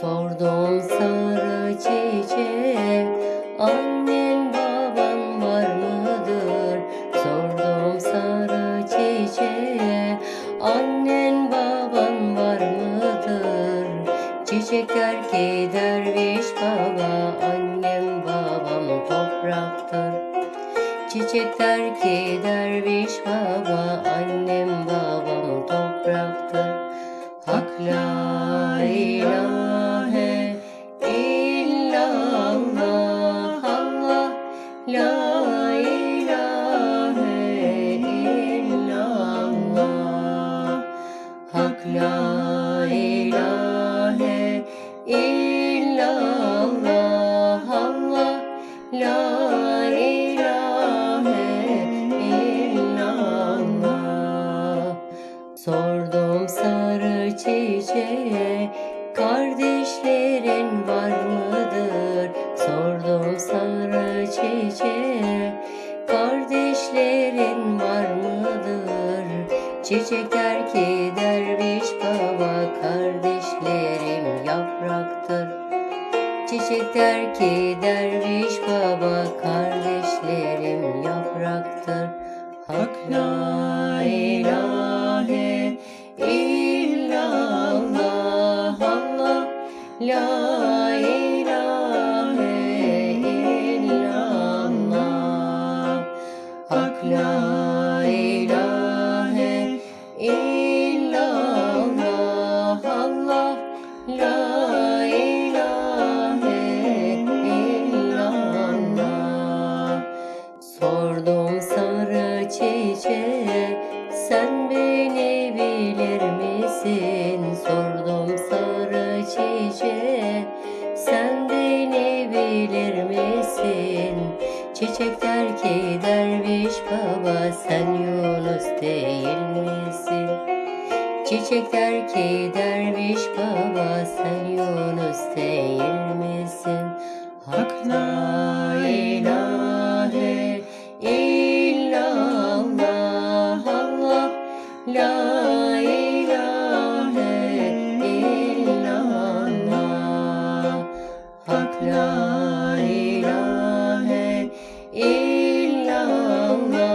Sordum sarı çiçeğe Annen baban var mıdır? Sordum sarı çiçeğe Annen baban var mıdır? Çiçek der ki derviş baba Annem babam topraktır Çiçek der ki derviş baba Annem babam topraktır ilahe illallah Allah. La ilahe illallah. Sordum sarı çiçeğe Kardeşlerin Çiçek der ki derviş baba Kardeşlerim yapraktır. Çiçek der ki derviş baba Kardeşlerim yapraktır. Hak la ilahe illallah Allah la illallah Allah la ilahe illallah Sordum sarı çiçeğe sen beni bilir? Sordum sarı çiçeğe sen beni bilir misin? Çiçek der ki derviş baba sen Yunus değil? Çiçekler ki derviş baba sen Yunus değil misin? Hak la ilahe illallah Allah la ilahe illallah Hak la ilahe illallah